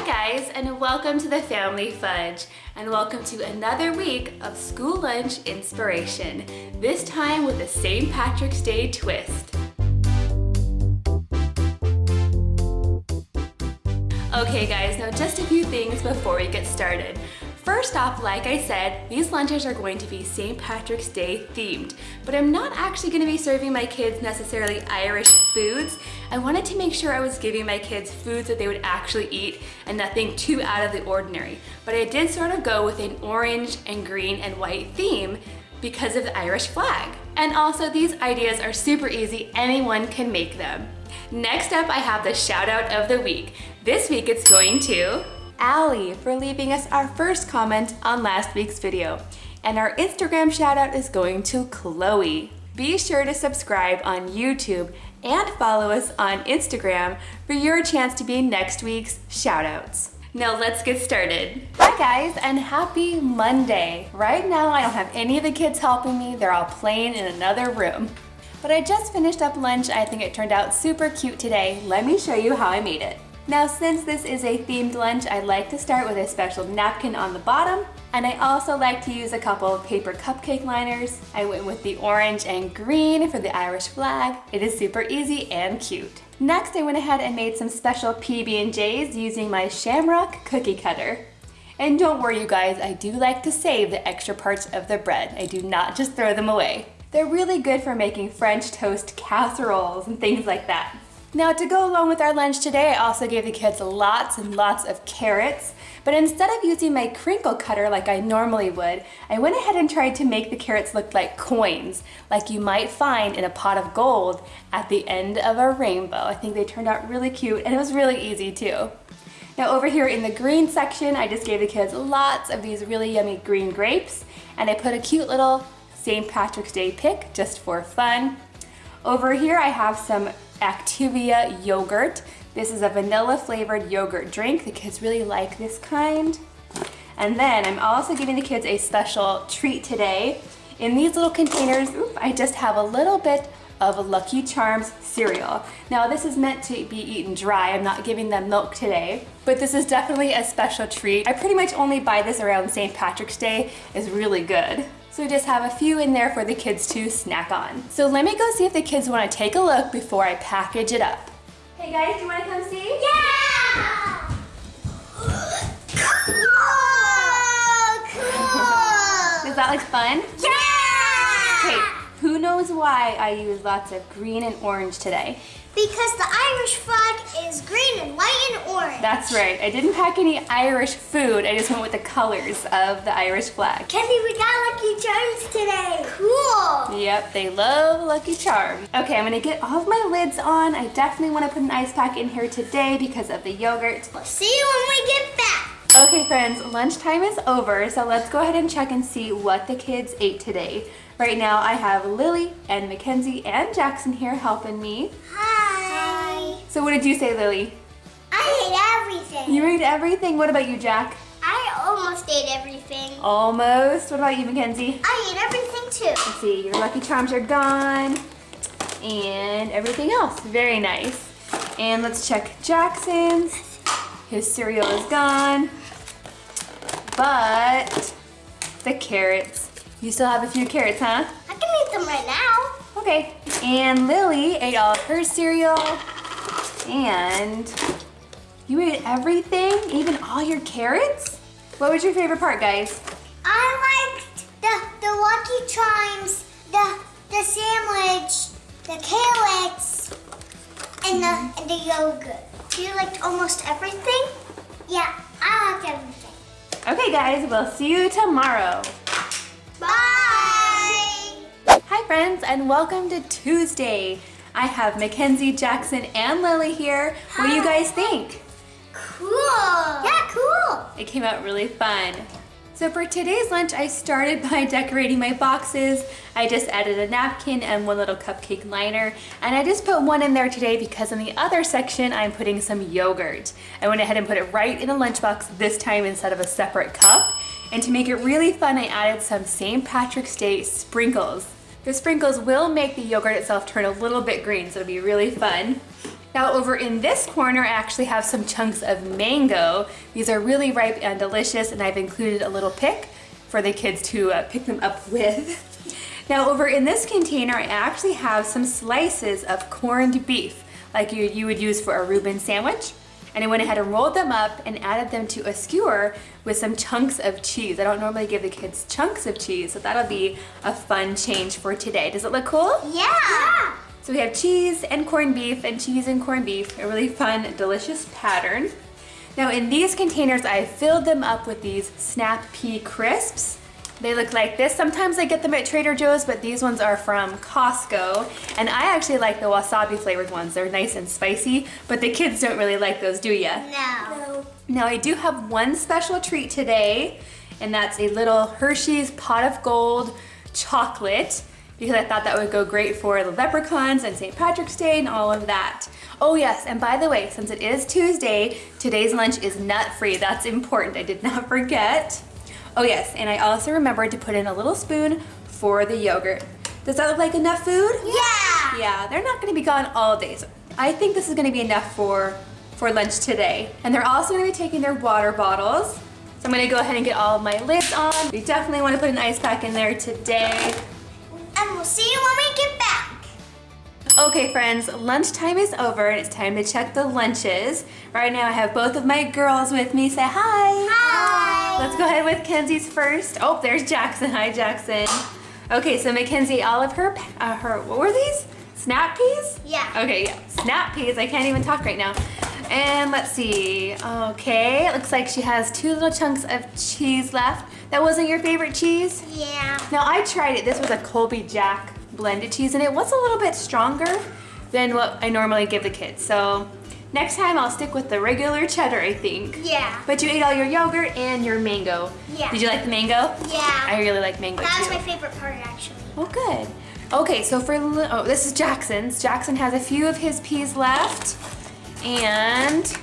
Hi guys, and welcome to the Family Fudge, and welcome to another week of school lunch inspiration, this time with a St. Patrick's Day twist. Okay guys, now just a few things before we get started. First off, like I said, these lunches are going to be St. Patrick's Day themed, but I'm not actually going to be serving my kids necessarily Irish foods. I wanted to make sure I was giving my kids foods that they would actually eat and nothing too out of the ordinary. But I did sort of go with an orange and green and white theme because of the Irish flag. And also these ideas are super easy, anyone can make them. Next up, I have the shout out of the week. This week it's going to Allie for leaving us our first comment on last week's video. And our Instagram shout out is going to Chloe. Be sure to subscribe on YouTube and follow us on Instagram for your chance to be next week's shout outs. Now let's get started. Hi guys and happy Monday. Right now I don't have any of the kids helping me. They're all playing in another room. But I just finished up lunch. I think it turned out super cute today. Let me show you how I made it. Now since this is a themed lunch, I like to start with a special napkin on the bottom, and I also like to use a couple of paper cupcake liners. I went with the orange and green for the Irish flag. It is super easy and cute. Next, I went ahead and made some special PB&Js using my Shamrock cookie cutter. And don't worry you guys, I do like to save the extra parts of the bread. I do not just throw them away. They're really good for making French toast casseroles and things like that. Now to go along with our lunch today, I also gave the kids lots and lots of carrots, but instead of using my crinkle cutter like I normally would, I went ahead and tried to make the carrots look like coins, like you might find in a pot of gold at the end of a rainbow. I think they turned out really cute and it was really easy too. Now over here in the green section, I just gave the kids lots of these really yummy green grapes, and I put a cute little St. Patrick's Day pick just for fun. Over here I have some Activia yogurt. This is a vanilla flavored yogurt drink. The kids really like this kind. And then I'm also giving the kids a special treat today. In these little containers, oops, I just have a little bit of Lucky Charms cereal. Now this is meant to be eaten dry. I'm not giving them milk today, but this is definitely a special treat. I pretty much only buy this around St. Patrick's Day. It's really good. So just have a few in there for the kids to snack on. So let me go see if the kids want to take a look before I package it up. Hey guys, do you want to come see? Yeah! cool! Cool! Does that look fun? Yeah! Knows why I use lots of green and orange today? Because the Irish flag is green and white and orange. That's right. I didn't pack any Irish food. I just went with the colors of the Irish flag. Kenny, we got Lucky Charms today. Cool. Yep, they love Lucky Charms. Okay, I'm gonna get all of my lids on. I definitely wanna put an ice pack in here today because of the yogurt. We'll see you when we get back. Okay friends, lunchtime is over, so let's go ahead and check and see what the kids ate today. Right now I have Lily and Mackenzie and Jackson here helping me. Hi. So what did you say, Lily? I ate everything. You ate everything. What about you, Jack? I almost ate everything. Almost. What about you, Mackenzie? I ate everything too. Let's see, your Lucky Charms are gone. And everything else. Very nice. And let's check Jackson's. His cereal is gone. But the carrots. You still have a few carrots, huh? I can eat them right now. Okay. And Lily ate all of her cereal. And you ate everything? Even all your carrots? What was your favorite part, guys? I liked the, the Lucky Charms, the, the sandwich, the carrots, and the, and the yogurt. You liked almost everything? Yeah, I liked everything. Okay, guys, we'll see you tomorrow. Bye! Hi, friends, and welcome to Tuesday. I have Mackenzie, Jackson, and Lily here. What do you guys think? Cool. Yeah, cool. It came out really fun. So for today's lunch, I started by decorating my boxes. I just added a napkin and one little cupcake liner. And I just put one in there today because in the other section, I'm putting some yogurt. I went ahead and put it right in the lunchbox this time instead of a separate cup. And to make it really fun, I added some St. Patrick's Day sprinkles. The sprinkles will make the yogurt itself turn a little bit green, so it'll be really fun. Now over in this corner, I actually have some chunks of mango. These are really ripe and delicious and I've included a little pick for the kids to uh, pick them up with. Now over in this container, I actually have some slices of corned beef, like you, you would use for a Reuben sandwich. And I went ahead and rolled them up and added them to a skewer with some chunks of cheese. I don't normally give the kids chunks of cheese, so that'll be a fun change for today. Does it look cool? Yeah. yeah. So we have cheese and corned beef and cheese and corned beef, a really fun, delicious pattern. Now in these containers, I filled them up with these Snap Pea Crisps. They look like this. Sometimes I get them at Trader Joe's, but these ones are from Costco. And I actually like the wasabi flavored ones. They're nice and spicy, but the kids don't really like those, do ya? No. Now I do have one special treat today, and that's a little Hershey's Pot of Gold chocolate because I thought that would go great for the leprechauns and St. Patrick's Day and all of that. Oh yes, and by the way, since it is Tuesday, today's lunch is nut-free. That's important, I did not forget. Oh yes, and I also remembered to put in a little spoon for the yogurt. Does that look like enough food? Yeah! Yeah, they're not gonna be gone all day. So I think this is gonna be enough for, for lunch today. And they're also gonna be taking their water bottles. So I'm gonna go ahead and get all of my lids on. We definitely wanna put an ice pack in there today. And we'll see you when we get back. Okay friends, lunchtime is over and it's time to check the lunches. Right now I have both of my girls with me. Say hi. Hi. Let's go ahead with Kenzie's first. Oh, there's Jackson. Hi, Jackson. Okay, so Mackenzie, all of her, uh, her, what were these? Snap peas? Yeah. Okay, yeah, snap peas. I can't even talk right now. And let's see. Okay, it looks like she has two little chunks of cheese left. That wasn't your favorite cheese? Yeah. Now I tried it. This was a Colby Jack blended cheese and it was a little bit stronger than what I normally give the kids. So next time I'll stick with the regular cheddar, I think. Yeah. But you ate all your yogurt and your mango. Yeah. Did you like the mango? Yeah. I really like mango That was too. my favorite part, actually. Well, good. Okay, so for, oh, this is Jackson's. Jackson has a few of his peas left and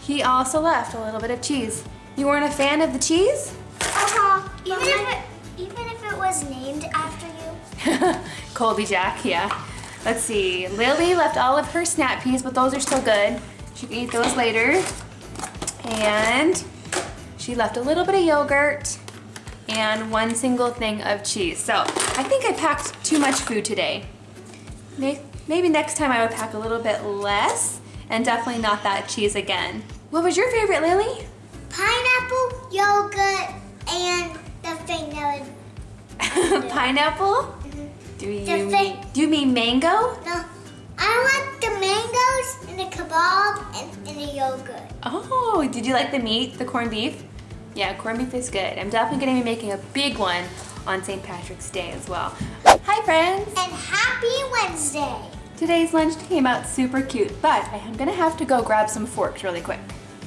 he also left a little bit of cheese. You weren't a fan of the cheese? Uh-huh. Even if it, even if it was named after you. Colby Jack, yeah. Let's see, Lily left all of her snap peas, but those are still good. She can eat those later. And she left a little bit of yogurt and one single thing of cheese. So I think I packed too much food today. Maybe next time I would pack a little bit less and definitely not that cheese again. What was your favorite, Lily? Pineapple, yogurt, and the thing that would... Pineapple? Do you, mean, do you mean mango? No. I like the mangoes and the kebab and, and the yogurt. Oh, did you like the meat, the corned beef? Yeah, corned beef is good. I'm definitely gonna be making a big one on St. Patrick's Day as well. Hi friends! And happy Wednesday. Today's lunch came out super cute, but I am gonna have to go grab some forks really quick.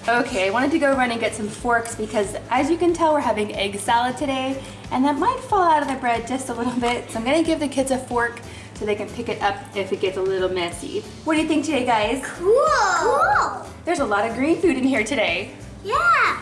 Okay, I wanted to go run and get some forks because as you can tell, we're having egg salad today, and that might fall out of the bread just a little bit, so I'm gonna give the kids a fork so they can pick it up if it gets a little messy. What do you think today, guys? Cool. Cool. There's a lot of green food in here today. Yeah.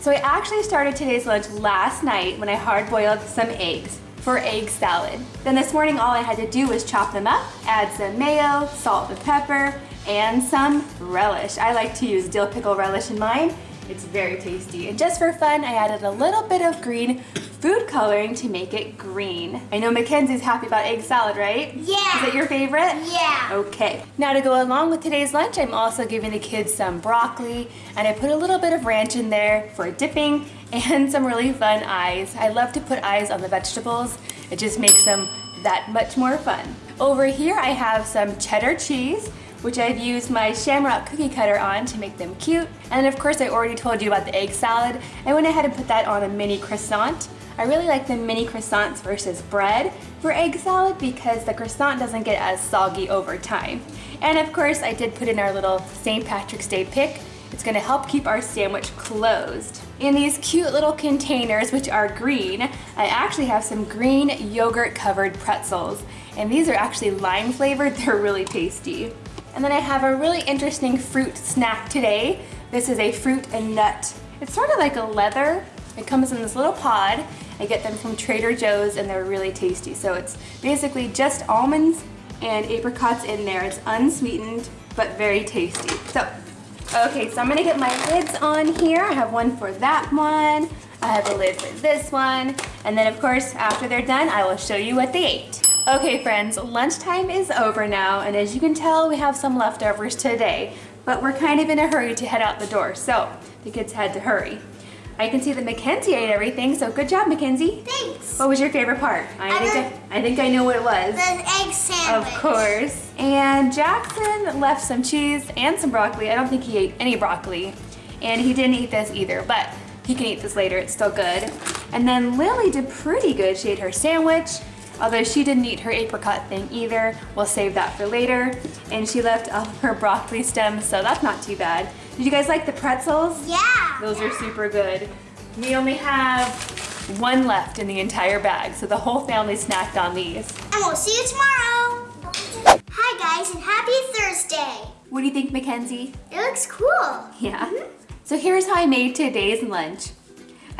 So I actually started today's lunch last night when I hard boiled some eggs for egg salad. Then this morning all I had to do was chop them up, add some mayo, salt and pepper, and some relish. I like to use dill pickle relish in mine. It's very tasty. And just for fun, I added a little bit of green food coloring to make it green. I know Mackenzie's happy about egg salad, right? Yeah. Is it your favorite? Yeah. Okay, now to go along with today's lunch, I'm also giving the kids some broccoli and I put a little bit of ranch in there for dipping and some really fun eyes. I love to put eyes on the vegetables. It just makes them that much more fun. Over here I have some cheddar cheese which I've used my Shamrock cookie cutter on to make them cute. And of course I already told you about the egg salad. I went ahead and put that on a mini croissant. I really like the mini croissants versus bread for egg salad because the croissant doesn't get as soggy over time. And of course, I did put in our little St. Patrick's Day pick. It's gonna help keep our sandwich closed. In these cute little containers, which are green, I actually have some green yogurt covered pretzels. And these are actually lime flavored, they're really tasty. And then I have a really interesting fruit snack today. This is a fruit and nut. It's sort of like a leather. It comes in this little pod. I get them from Trader Joe's and they're really tasty. So it's basically just almonds and apricots in there. It's unsweetened but very tasty. So, okay, so I'm gonna get my lids on here. I have one for that one. I have a lid for this one. And then of course, after they're done, I will show you what they ate. Okay friends, lunchtime is over now. And as you can tell, we have some leftovers today, but we're kind of in a hurry to head out the door. So the kids had to hurry. I can see that Mackenzie ate everything, so good job, Mackenzie. Thanks. What was your favorite part? I, I think I, I think I know what it was. The egg sandwich. Of course. And Jackson left some cheese and some broccoli. I don't think he ate any broccoli. And he didn't eat this either, but he can eat this later, it's still good. And then Lily did pretty good. She ate her sandwich, although she didn't eat her apricot thing either. We'll save that for later. And she left all of her broccoli stems, so that's not too bad. Did you guys like the pretzels? Yeah. Those are super good. We only have one left in the entire bag, so the whole family snacked on these. And we'll see you tomorrow. Hi guys, and happy Thursday. What do you think, Mackenzie? It looks cool. Yeah. So here's how I made today's lunch.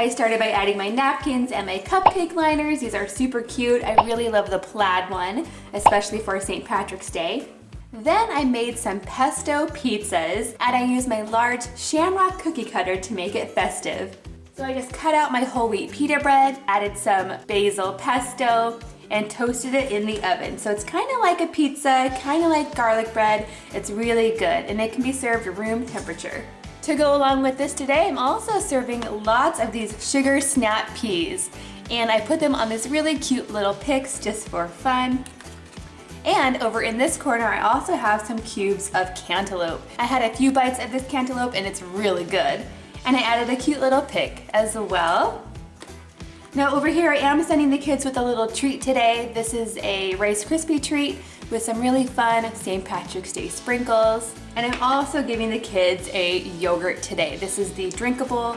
I started by adding my napkins and my cupcake liners. These are super cute. I really love the plaid one, especially for St. Patrick's Day. Then I made some pesto pizzas and I used my large shamrock cookie cutter to make it festive. So I just cut out my whole wheat pita bread, added some basil pesto, and toasted it in the oven. So it's kind of like a pizza, kind of like garlic bread. It's really good and it can be served room temperature. To go along with this today, I'm also serving lots of these sugar snap peas. And I put them on this really cute little picks just for fun. And over in this corner, I also have some cubes of cantaloupe. I had a few bites of this cantaloupe and it's really good. And I added a cute little pick as well. Now over here, I am sending the kids with a little treat today. This is a Rice Krispie treat with some really fun St. Patrick's Day sprinkles. And I'm also giving the kids a yogurt today. This is the drinkable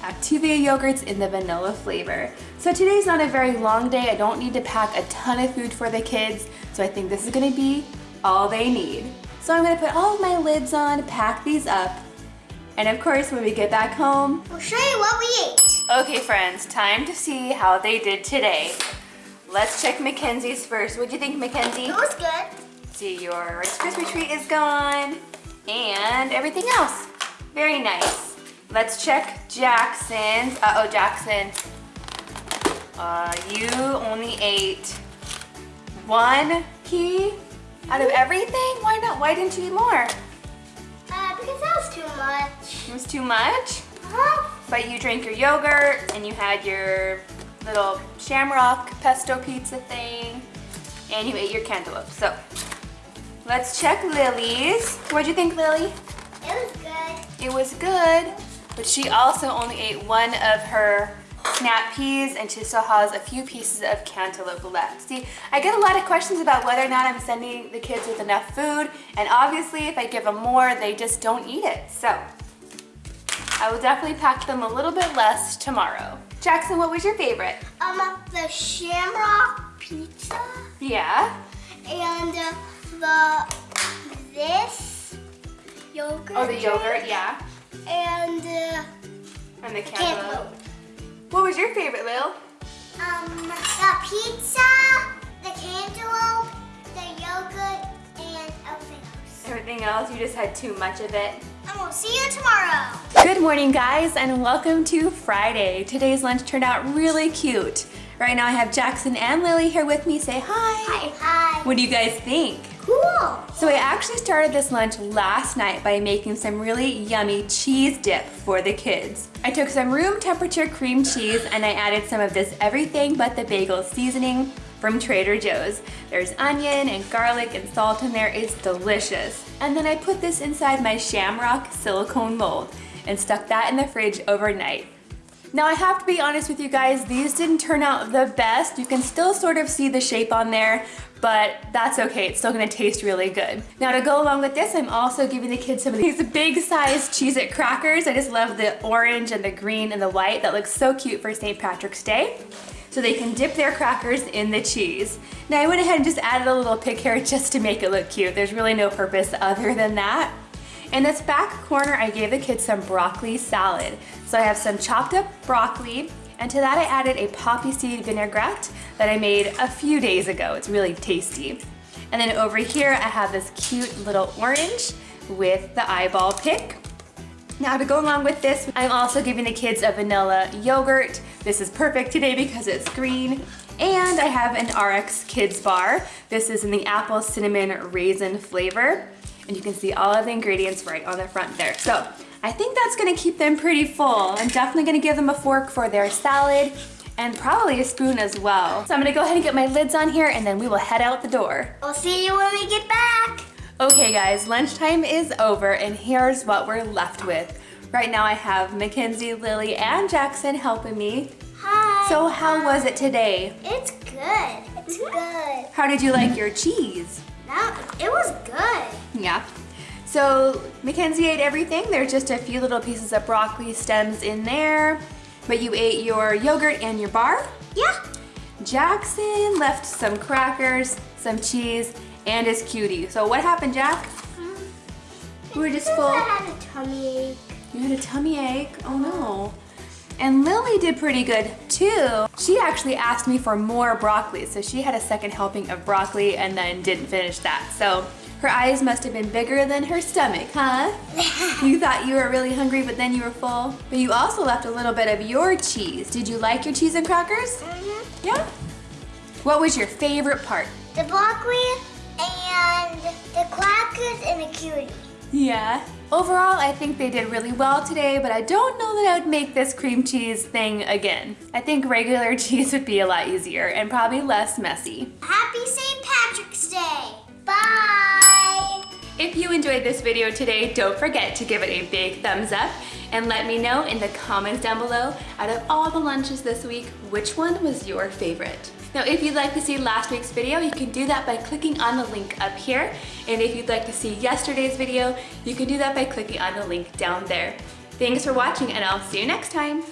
Activia yogurts in the vanilla flavor. So today's not a very long day. I don't need to pack a ton of food for the kids. So I think this is gonna be all they need. So I'm gonna put all of my lids on, pack these up, and of course, when we get back home, we'll show you what we ate. Okay friends, time to see how they did today. Let's check Mackenzie's first. What'd you think, Mackenzie? It was good. See, your Rice Krispie treat is gone, and everything else. Very nice. Let's check Jackson's. Uh-oh, Jackson. Uh, you only ate one key out of everything? Why not? Why didn't you eat more? Uh, because that was too much. It was too much? Huh? But you drank your yogurt and you had your little shamrock pesto pizza thing and you ate your cantaloupe. So let's check Lily's. What'd you think, Lily? It was good. It was good, but she also only ate one of her snap peas and she still has a few pieces of cantaloupe left. See, I get a lot of questions about whether or not I'm sending the kids with enough food and obviously if I give them more, they just don't eat it. So I will definitely pack them a little bit less tomorrow. Jackson, what was your favorite? Um, the shamrock pizza. Yeah. And uh, the, this yogurt. Oh, the yogurt, yeah. And uh, And the cantaloupe. What was your favorite, Lil? Um, the pizza, the cantaloupe, the yogurt, and everything else. Everything else, you just had too much of it. And we'll see you tomorrow. Good morning guys and welcome to Friday. Today's lunch turned out really cute. Right now I have Jackson and Lily here with me. Say hi. Hi. Hi. What do you guys think? Cool. So I actually started this lunch last night by making some really yummy cheese dip for the kids. I took some room temperature cream cheese and I added some of this everything but the bagel seasoning from Trader Joe's. There's onion and garlic and salt in there. It's delicious. And then I put this inside my shamrock silicone mold and stuck that in the fridge overnight. Now I have to be honest with you guys, these didn't turn out the best. You can still sort of see the shape on there, but that's okay, it's still gonna taste really good. Now to go along with this, I'm also giving the kids some of these big size Cheez-It crackers. I just love the orange and the green and the white. That looks so cute for St. Patrick's Day. So they can dip their crackers in the cheese. Now I went ahead and just added a little pick here just to make it look cute. There's really no purpose other than that. In this back corner, I gave the kids some broccoli salad. So I have some chopped up broccoli, and to that I added a poppy seed vinaigrette that I made a few days ago. It's really tasty. And then over here, I have this cute little orange with the eyeball pick. Now to go along with this, I'm also giving the kids a vanilla yogurt. This is perfect today because it's green. And I have an RX Kids Bar. This is in the apple cinnamon raisin flavor. And you can see all of the ingredients right on the front there. So I think that's gonna keep them pretty full. I'm definitely gonna give them a fork for their salad and probably a spoon as well. So I'm gonna go ahead and get my lids on here and then we will head out the door. I'll see you when we get back. Okay guys, lunchtime is over and here's what we're left with. Right now I have Mackenzie, Lily, and Jackson helping me. Hi. So how was it today? It's good. It's mm-hmm. good. How did you like your cheese? That, it was good. Yeah. So Mackenzie ate everything. There's just a few little pieces of broccoli stems in there, but you ate your yogurt and your bar. Yeah. Jackson left some crackers, some cheese, and his cutie. So what happened, Jack? Um, we were just full. I had a tummy ache. You had a tummy ache? Oh no. And Lily did pretty good too. She actually asked me for more broccoli, so she had a second helping of broccoli and then didn't finish that. So her eyes must have been bigger than her stomach, huh? you thought you were really hungry, but then you were full. But you also left a little bit of your cheese. Did you like your cheese and crackers? Mm-hmm. Yeah? What was your favorite part? The broccoli and the crackers and the cutie. Yeah. Overall, I think they did really well today, but I don't know that I would make this cream cheese thing again. I think regular cheese would be a lot easier and probably less messy. Happy St. Patrick's Day. Bye. If you enjoyed this video today, don't forget to give it a big thumbs up and let me know in the comments down below, out of all the lunches this week, which one was your favorite? Now, if you'd like to see last week's video, you can do that by clicking on the link up here. And if you'd like to see yesterday's video, you can do that by clicking on the link down there. Thanks for watching and I'll see you next time.